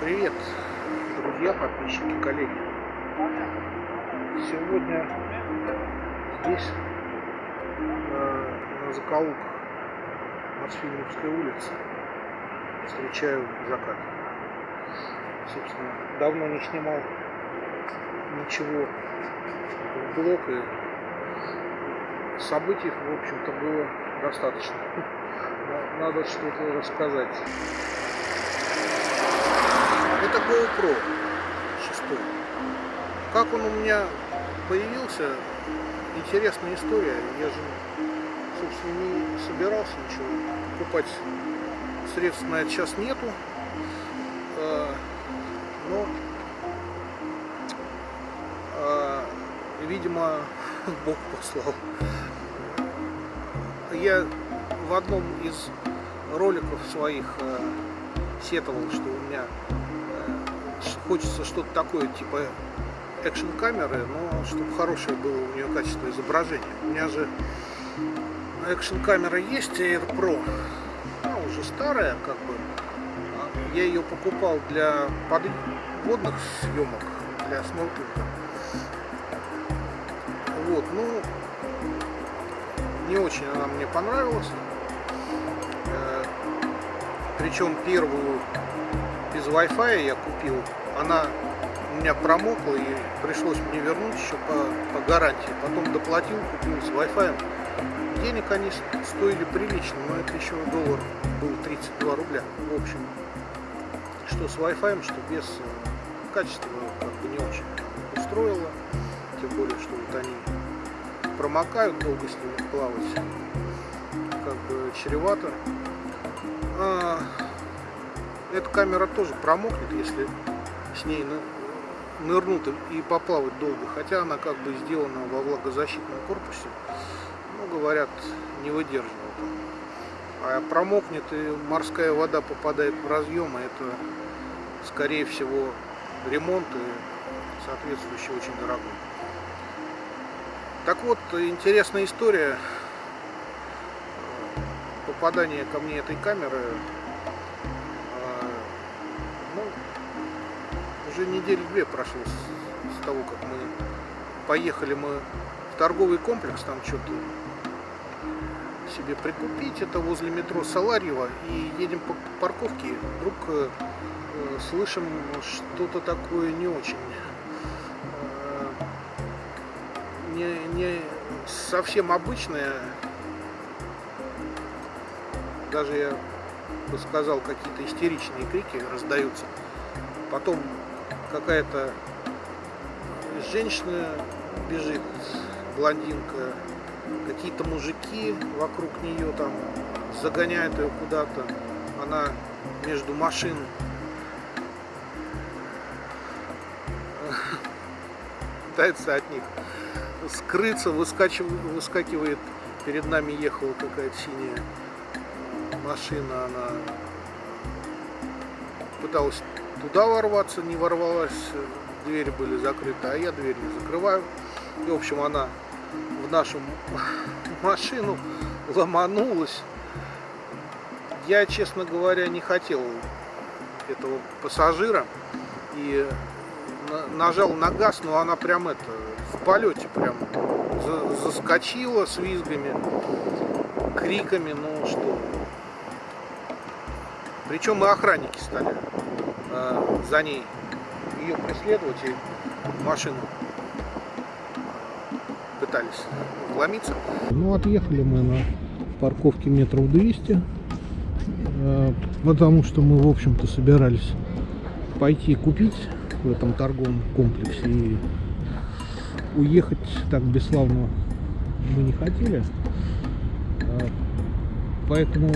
Привет, друзья, подписчики, коллеги. Сегодня здесь, э, на закоулках Мосфильмовской улицы, встречаю закат. Собственно, давно не снимал ничего в блог, и событий, в общем-то, было достаточно. Надо что-то рассказать. Это GoPro 6. Как он у меня появился, интересная история. Я же, собственно, не собирался ничего покупать. Средств на это сейчас нету. А, но, а, видимо, Бог послал. Я в одном из роликов своих э, сетовал, что у меня хочется что-то такое, типа экшн камеры, но чтобы хорошее было у нее качество изображения. У меня же экшн камера есть, Air Pro, она уже старая, как бы. Я ее покупал для подводных съемок, для снорклинга. Вот, ну, не очень она мне понравилась. Причем первую без Wi-Fi я купил, она у меня промокла и пришлось мне вернуть еще по, по гарантии. Потом доплатил, купил с Wi-Fi. Денег они стоили прилично, но это еще доллар был 32 рубля. В общем, что с Wi-Fi, что без э, качества как бы не очень устроило. Тем более, что вот они промокают, долго с ними плавать как бы чревато. А, эта камера тоже промокнет, если с ней нырнут и поплавать долго. Хотя она как бы сделана во влагозащитном корпусе. Ну, говорят, не выдерживает. А промокнет и морская вода попадает в разъемы. Это, скорее всего, ремонт и соответствующий очень дорогой. Так вот, интересная история попадания ко мне этой камеры уже недели две прошло с, с того, как мы поехали мы в торговый комплекс, там что-то себе прикупить. Это возле метро Саларьева. И едем по парковке. Вдруг э, э, слышим что-то такое не очень. Э, не, не совсем обычное. Даже я бы сказал, какие-то истеричные крики раздаются. Потом какая-то женщина бежит, блондинка, какие-то мужики вокруг нее там загоняют ее куда-то. Она между машин пытается от них скрыться, выскакивает, перед нами ехала какая-то синяя машина, она пыталась туда ворваться, не ворвалась, двери были закрыты, а я дверь не закрываю. И, в общем, она в нашу машину ломанулась. Я, честно говоря, не хотел этого пассажира и нажал на газ, но она прям это в полете прям заскочила с визгами, криками, ну что. Причем мы охранники стали. Э, за ней ее преследовать и машину пытались вломиться. Ну, отъехали мы на парковке метров 200, э, потому что мы, в общем-то, собирались пойти купить в этом торговом комплексе и уехать так бесславно мы не хотели. Э, поэтому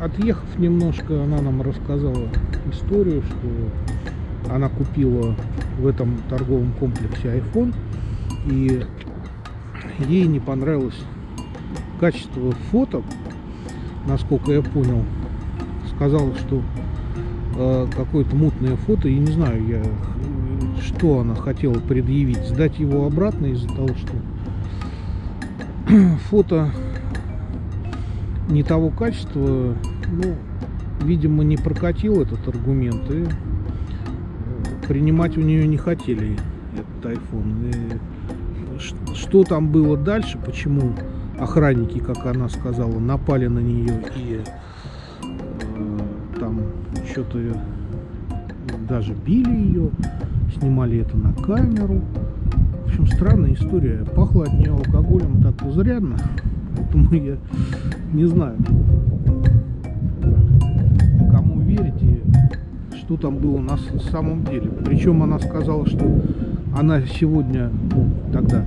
отъехав немножко, она нам рассказала историю, что она купила в этом торговом комплексе iPhone и ей не понравилось качество фото, насколько я понял. Сказала, что э, какое-то мутное фото, и не знаю я, что она хотела предъявить, сдать его обратно из-за того, что фото не того качества, ну, видимо, не прокатил этот аргумент, и принимать у нее не хотели этот iPhone. И что там было дальше, почему охранники, как она сказала, напали на нее и э, там что-то даже били ее, снимали это на камеру. В общем, странная история. Пахло от нее алкоголем так изрядно, поэтому я не знаю, кому верите, что там было на самом деле. Причем она сказала, что она сегодня, ну, тогда, э,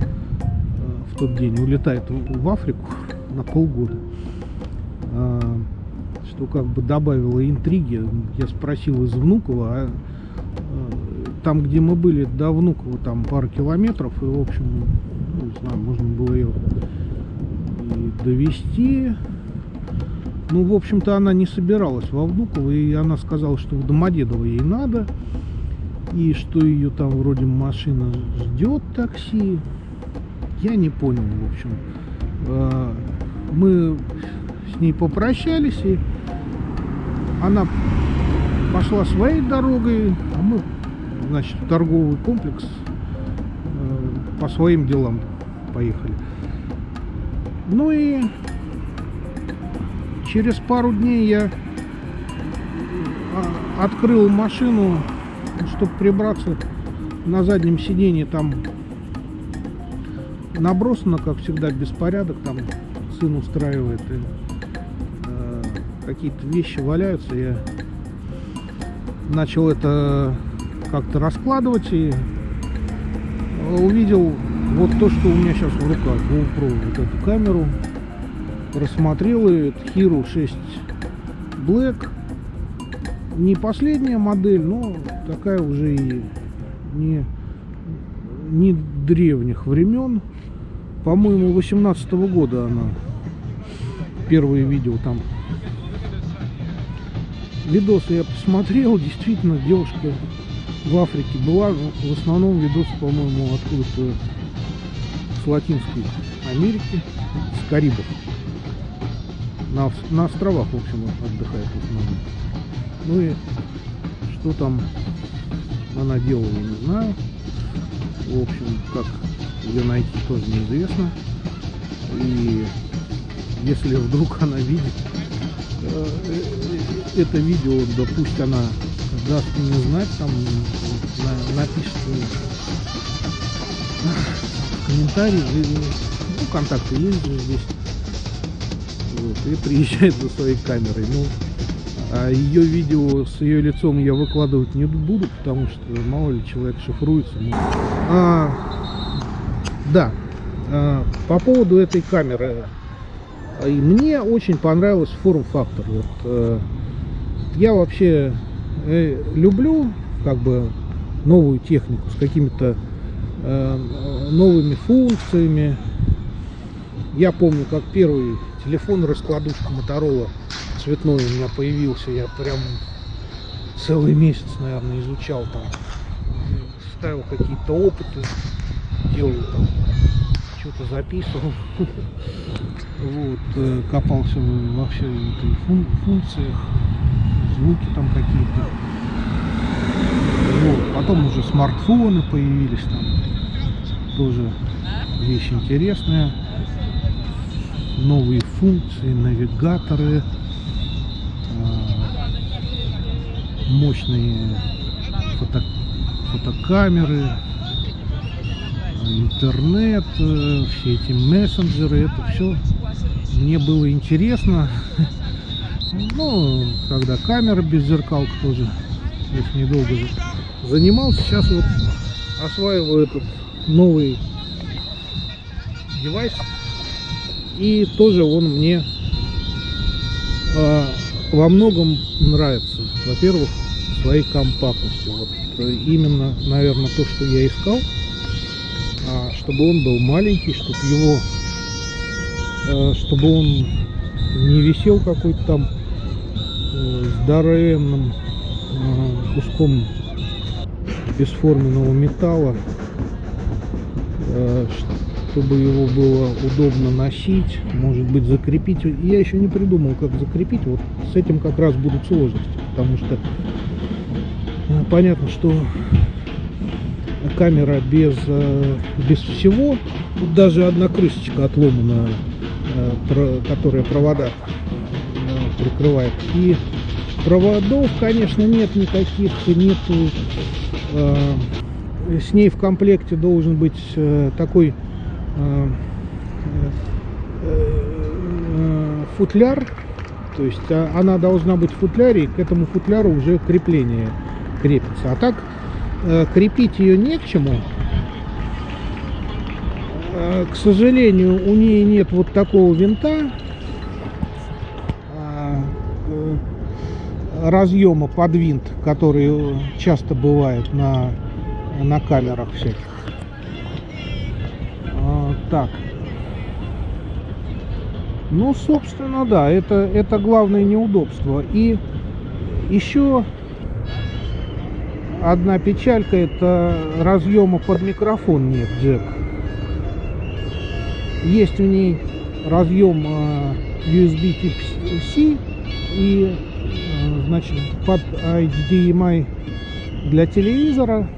в тот день, улетает в Африку на полгода. А, что как бы добавило интриги. Я спросил из Внукова, а э, там, где мы были, до Внукова там пара километров, и, в общем, ну, не знаю, можно было ее и довести. Ну, в общем-то, она не собиралась во Внуково, и она сказала, что в Домодедово ей надо, и что ее там вроде машина ждет такси. Я не понял, в общем. А, мы с ней попрощались, и она пошла своей дорогой, а мы, значит, в торговый комплекс э, по своим делам поехали. Ну и через пару дней я а, открыл машину, чтобы прибраться на заднем сиденье. Там набросано, как всегда, беспорядок. Там сын устраивает. И, э, какие-то вещи валяются. Я начал это как-то раскладывать и увидел вот то, что у меня сейчас в руках, GoPro, вот эту камеру, рассмотрел ее, это Hero 6 Black, не последняя модель, но такая уже и не, не древних времен, по-моему, 18 -го года она, первые видео там, видосы я посмотрел, действительно, девушка в Африке была, в основном видосы, по-моему, откуда-то с Латинской Америки, с Карибов. На, на островах, в общем, отдыхает в основном. Ну и что там она делала, не знаю. В общем, как ее найти, тоже неизвестно. И если вдруг она видит э, э, это видео, да она даст мне знать, там на, напишет комментарий, ну, контакты есть же здесь. Вот, и приезжает за своей камерой. Ну, а ее видео с ее лицом я выкладывать не буду, потому что мало ли человек шифруется. Ну. А, да, а, по поводу этой камеры. И мне очень понравился форм-фактор. Вот, э, я вообще люблю как бы новую технику с какими-то э, новыми функциями. Я помню, как первый телефон раскладушка Моторола цветной у меня появился. Я прям целый месяц, наверное, изучал там. Ставил какие-то опыты, делал там, что-то записывал. Вот, э, копался во всех функциях, звуки там какие-то. Вот, потом уже смартфоны появились там. Тоже вещь интересная новые функции, навигаторы, а, мощные фото, фотокамеры, интернет, э, все эти мессенджеры, это все мне было интересно. Ну, когда камера без зеркалок тоже, если недолго занимался, сейчас вот осваиваю этот новый девайс и тоже он мне э, во многом нравится. Во-первых, своей компактностью. Вот э, именно, наверное, то, что я искал. А, чтобы он был маленький, чтобы его, э, чтобы он не висел какой-то там здоровенным э, куском бесформенного металла, э, чтобы его было удобно носить, может быть закрепить. Я еще не придумал, как закрепить. Вот с этим как раз будут сложности, потому что ну, понятно, что камера без, э, без всего. Даже одна крышечка отломана, э, которая провода э, прикрывает. И проводов, конечно, нет никаких, нету. С ней в комплекте должен быть такой футляр, то есть а, она должна быть в футляре, и к этому футляру уже крепление крепится. А так Э, крепить ее не к чему. Э, к сожалению, у нее нет вот такого винта, а, э, разъема под винт, который часто бывает на, на камерах всяких. А, так. Ну, собственно, да, это, это главное неудобство. И еще одна печалька это разъема под микрофон нет джек есть в ней разъем а, USB Type-C и значит под HDMI для телевизора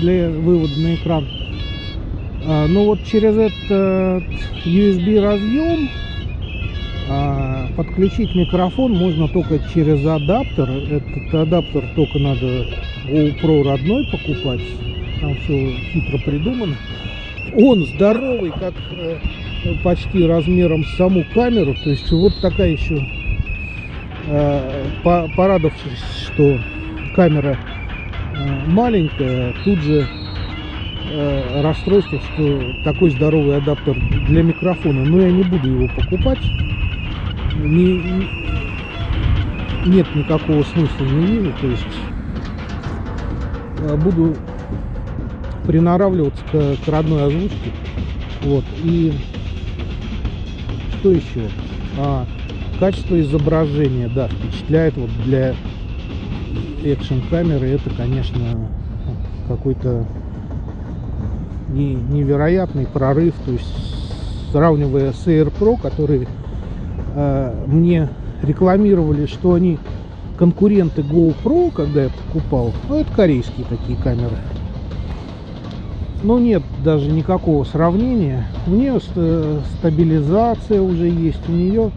для вывода на экран а, но вот через этот USB разъем подключить микрофон можно только через адаптер. Этот адаптер только надо GoPro родной покупать. Там все хитро придумано. Он здоровый, как э, почти размером с саму камеру. То есть вот такая еще порадовавшись, что камера э, маленькая, тут же э, расстройство, что такой здоровый адаптер для микрофона. Но я не буду его покупать не, нет никакого смысла не вижу, то есть буду приноравливаться к, к родной озвучке. Вот, и что еще? А, качество изображения, да, впечатляет вот для экшн камеры это, конечно, какой-то невероятный прорыв, то есть сравнивая с Air Pro, который Э, мне рекламировали, что они конкуренты GoPro, когда я покупал. Ну, это корейские такие камеры. Но нет даже никакого сравнения. У нее стабилизация уже есть, у нее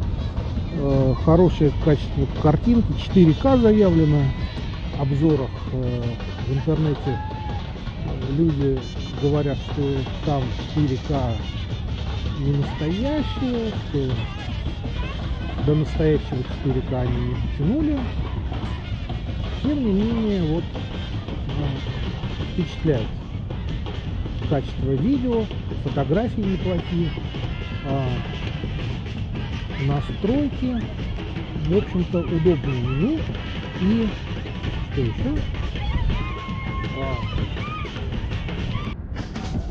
э, хорошее качество картинки, 4К заявлено. В обзорах э, в интернете люди говорят, что там 4К не настоящее, что до настоящего 4К они не дотянули. Тем не менее, вот ну, впечатляет. Качество видео, фотографии неплохие, а, настройки, в общем-то, удобное меню и что еще? А,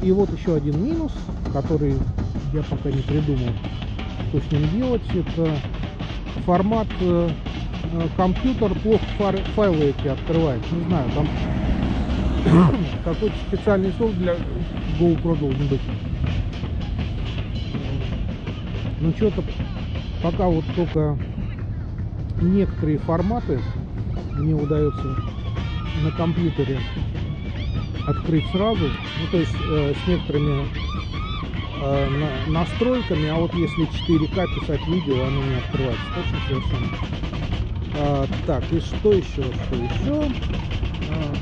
и вот еще один минус, который я пока не придумал, что с ним делать. Это формат э, э, компьютер плохо файлы эти открывает. Не знаю, там какой-то специальный софт для GoPro должен быть. Ну что-то пока вот только некоторые форматы мне удается на компьютере открыть сразу. Ну то есть э, с некоторыми э, на, настройками, а вот если 4К писать видео, оно не открывается. Точно совершенно. А, так, и что еще? Что еще? А,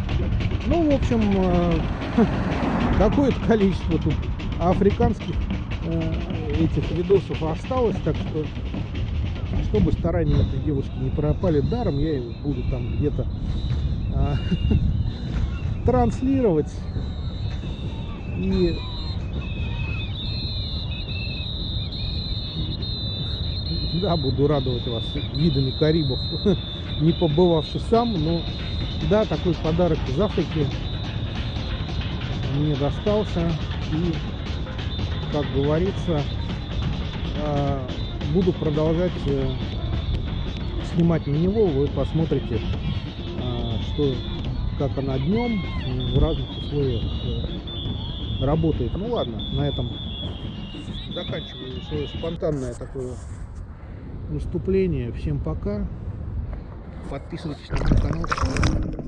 ну, в общем, а, какое-то количество тут африканских а, этих видосов осталось, так что чтобы старания этой девушки не пропали даром, я его буду там где-то а, транслировать и да, буду радовать вас видами Карибов, не побывавший сам, но да, такой подарок из Африки мне достался. И, как говорится, а, буду продолжать э, снимать на него. Вы посмотрите, а, что, как она днем в разных условиях э, работает. Ну ладно, на этом заканчиваю свое спонтанное такое выступление. Всем пока. Подписывайтесь на мой канал.